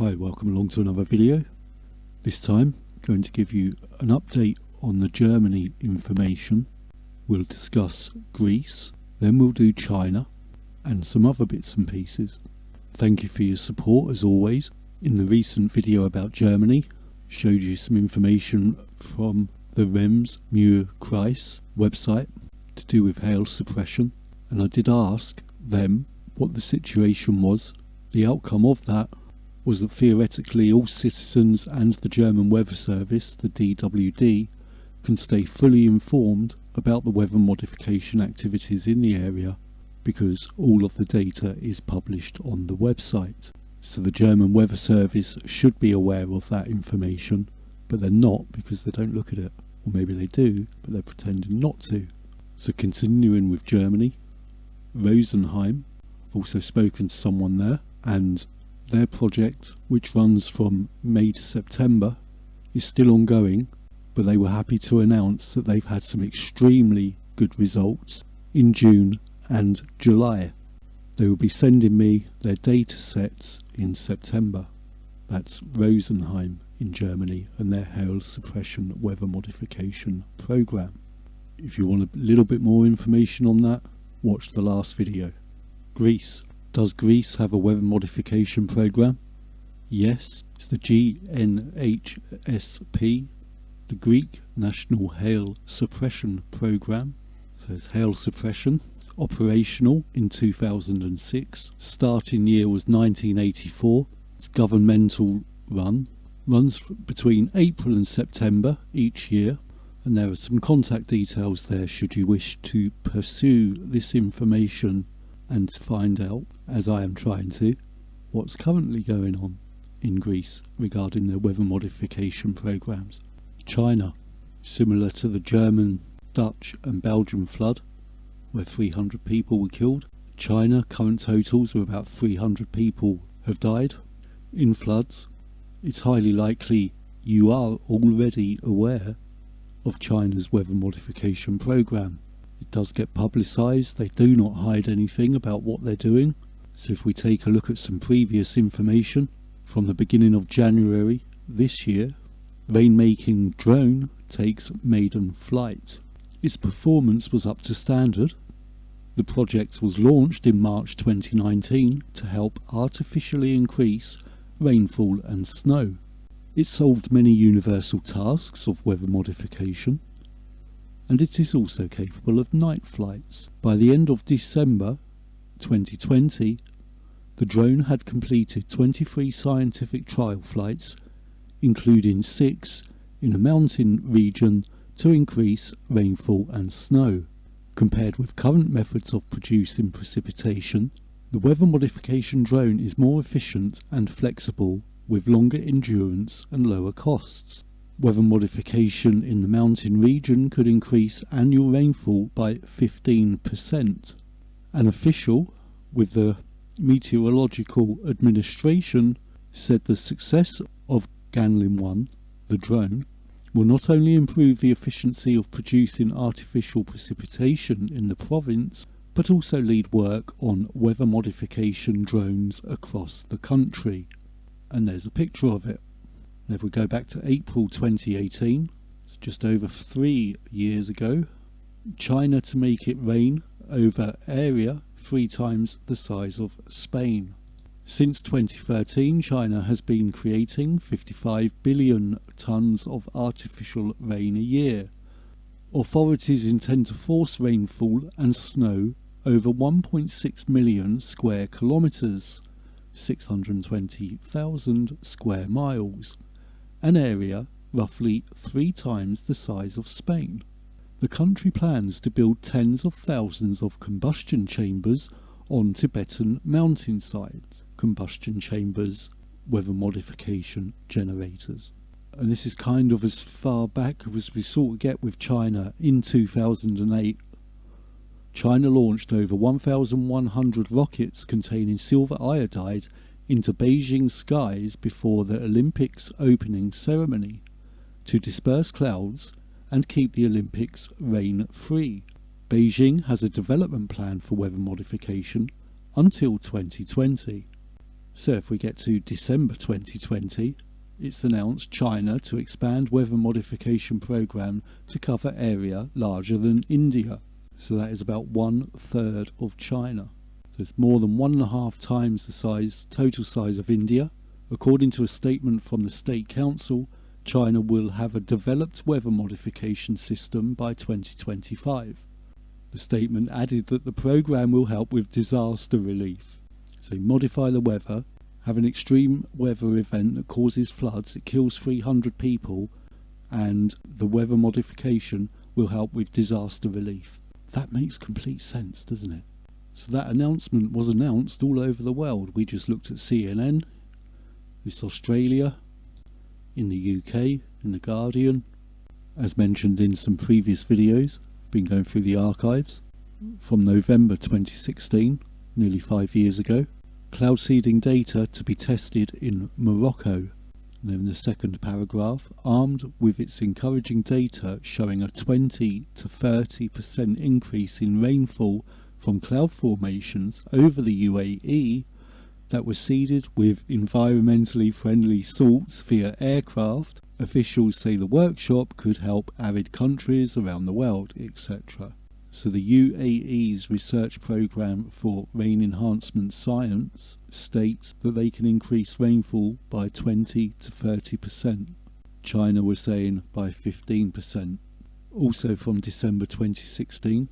Hi, welcome along to another video. This time, I'm going to give you an update on the Germany information. We'll discuss Greece, then we'll do China, and some other bits and pieces. Thank you for your support as always. In the recent video about Germany, showed you some information from the Rems Muir Kreis website to do with hail suppression, and I did ask them what the situation was. The outcome of that was that theoretically all citizens and the German Weather Service, the DWD, can stay fully informed about the weather modification activities in the area because all of the data is published on the website. So the German Weather Service should be aware of that information, but they're not because they don't look at it. Or maybe they do, but they're pretending not to. So continuing with Germany, Rosenheim, I've also spoken to someone there, and their project, which runs from May to September, is still ongoing, but they were happy to announce that they've had some extremely good results in June and July. They will be sending me their data sets in September. That's Rosenheim in Germany and their hail suppression weather modification program. If you want a little bit more information on that, watch the last video. Greece. Does Greece have a weather modification program? Yes, it's the GNHSP, the Greek National Hail Suppression Program. So it's hail suppression, it's operational in 2006. Starting year was 1984. It's governmental run, runs between April and September each year. And there are some contact details there should you wish to pursue this information and find out, as I am trying to, what's currently going on in Greece regarding their weather modification programs. China, similar to the German, Dutch and Belgian flood, where 300 people were killed. China, current totals of about 300 people have died in floods. It's highly likely you are already aware of China's weather modification program. Does get publicised, they do not hide anything about what they're doing. So if we take a look at some previous information from the beginning of January this year, Rainmaking drone takes maiden flight. Its performance was up to standard. The project was launched in March 2019 to help artificially increase rainfall and snow. It solved many universal tasks of weather modification and it is also capable of night flights. By the end of December 2020, the drone had completed 23 scientific trial flights, including six in a mountain region to increase rainfall and snow. Compared with current methods of producing precipitation, the weather modification drone is more efficient and flexible with longer endurance and lower costs. Weather modification in the mountain region could increase annual rainfall by 15%. An official with the Meteorological Administration said the success of Ganlin 1, the drone, will not only improve the efficiency of producing artificial precipitation in the province, but also lead work on weather modification drones across the country. And there's a picture of it. And if we go back to April 2018, it's just over three years ago, China to make it rain over area three times the size of Spain. Since 2013, China has been creating 55 billion tonnes of artificial rain a year. Authorities intend to force rainfall and snow over 1.6 million square kilometres, 620,000 square miles an area roughly three times the size of Spain. The country plans to build tens of thousands of combustion chambers on Tibetan mountainsides. Combustion chambers, weather modification generators. And this is kind of as far back as we sort of get with China in 2008. China launched over 1,100 rockets containing silver iodide into Beijing skies before the Olympics opening ceremony to disperse clouds and keep the Olympics rain free. Beijing has a development plan for weather modification until 2020. So if we get to December 2020, it's announced China to expand weather modification program to cover area larger than India. So that is about one third of China. It's more than one and a half times the size, total size of India. According to a statement from the State Council, China will have a developed weather modification system by 2025. The statement added that the program will help with disaster relief. So modify the weather, have an extreme weather event that causes floods, it kills 300 people, and the weather modification will help with disaster relief. That makes complete sense, doesn't it? So that announcement was announced all over the world. We just looked at CNN, this Australia, in the UK, in The Guardian, as mentioned in some previous videos, been going through the archives from November 2016 nearly five years ago. Cloud seeding data to be tested in Morocco. Then the second paragraph, armed with its encouraging data showing a 20 to 30% increase in rainfall from cloud formations over the UAE that were seeded with environmentally friendly salts via aircraft, officials say the workshop could help arid countries around the world, etc. So the UAE's research program for rain enhancement science states that they can increase rainfall by 20 to 30%. China was saying by 15%. Also from December 2016,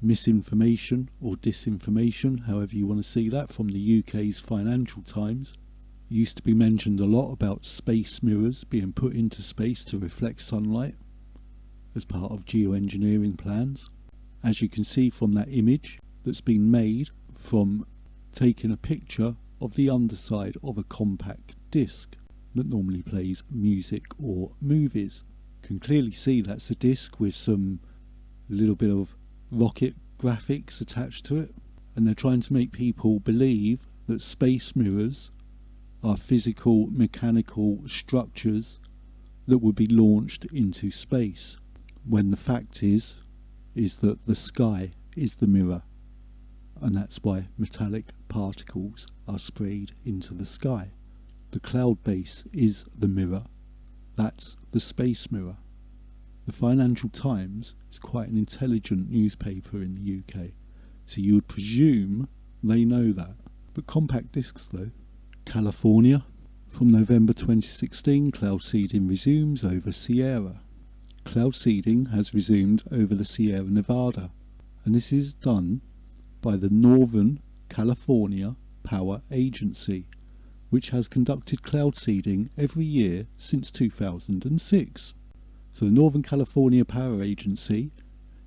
misinformation or disinformation, however you want to see that, from the UK's Financial Times. Used to be mentioned a lot about space mirrors being put into space to reflect sunlight as part of geoengineering plans as you can see from that image that's been made from taking a picture of the underside of a compact disc that normally plays music or movies. You can clearly see that's a disc with some little bit of rocket graphics attached to it and they're trying to make people believe that space mirrors are physical mechanical structures that would be launched into space when the fact is is that the sky is the mirror and that's why metallic particles are sprayed into the sky. The cloud base is the mirror. That's the space mirror. The Financial Times is quite an intelligent newspaper in the UK, so you would presume they know that. But compact discs though. California. From November 2016, cloud seeding resumes over Sierra cloud seeding has resumed over the Sierra Nevada, and this is done by the Northern California Power Agency, which has conducted cloud seeding every year since 2006. So the Northern California Power Agency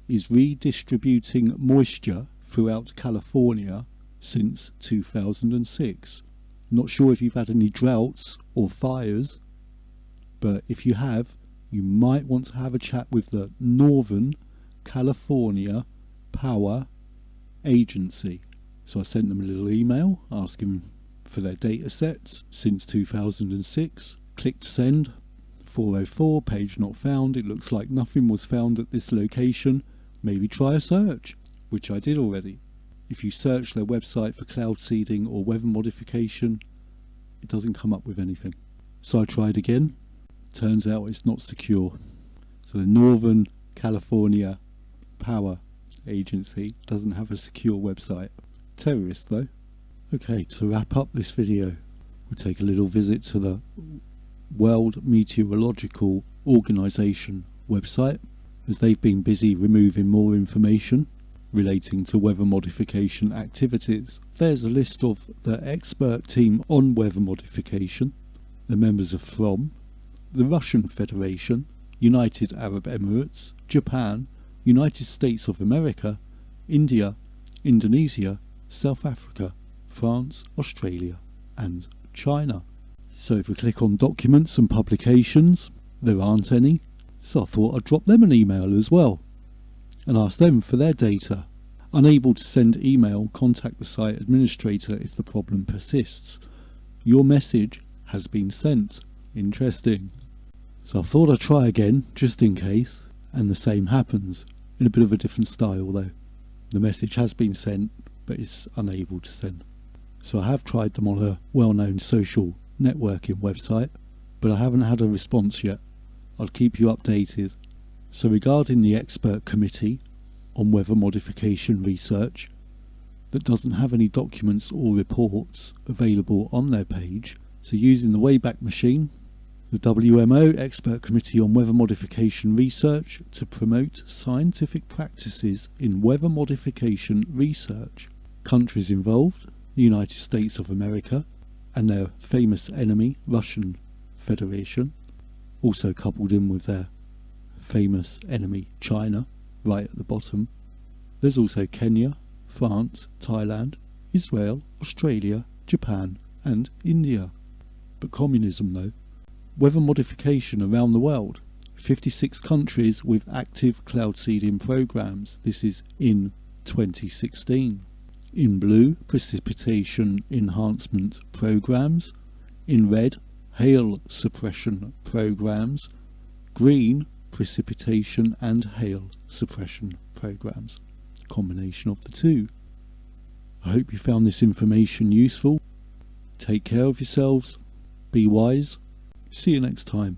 is redistributing moisture throughout California since 2006. Not sure if you've had any droughts or fires, but if you have, you might want to have a chat with the Northern California Power Agency. So I sent them a little email asking for their data sets since 2006. Clicked send. 404, page not found. It looks like nothing was found at this location. Maybe try a search, which I did already. If you search their website for cloud seeding or weather modification, it doesn't come up with anything. So I tried again, turns out it's not secure. So the Northern California Power Agency doesn't have a secure website. Terrorist though. Okay, to wrap up this video, we'll take a little visit to the World Meteorological Organization website as they've been busy removing more information relating to weather modification activities. There's a list of the expert team on weather modification. The members are from the Russian Federation, United Arab Emirates, Japan, United States of America, India, Indonesia, South Africa, France, Australia and China. So if we click on documents and publications, there aren't any, so I thought I'd drop them an email as well and ask them for their data. Unable to send email, contact the site administrator if the problem persists. Your message has been sent. Interesting. So I thought I'd try again, just in case, and the same happens, in a bit of a different style though. The message has been sent, but it's unable to send. So I have tried them on a well-known social networking website, but I haven't had a response yet. I'll keep you updated. So regarding the expert committee on weather modification research that doesn't have any documents or reports available on their page, so using the Wayback Machine, the WMO Expert Committee on Weather Modification Research to promote scientific practices in weather modification research. Countries involved, the United States of America and their famous enemy, Russian Federation, also coupled in with their famous enemy, China, right at the bottom. There's also Kenya, France, Thailand, Israel, Australia, Japan, and India. But communism, though. Weather modification around the world. 56 countries with active cloud seeding programs. This is in 2016. In blue, precipitation enhancement programs. In red, hail suppression programs. Green, precipitation and hail suppression programs. Combination of the two. I hope you found this information useful. Take care of yourselves. Be wise. See you next time.